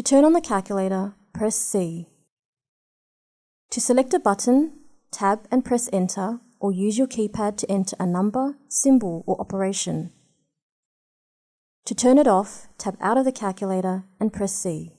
To turn on the calculator, press C. To select a button, tab and press Enter or use your keypad to enter a number, symbol or operation. To turn it off, tap out of the calculator and press C.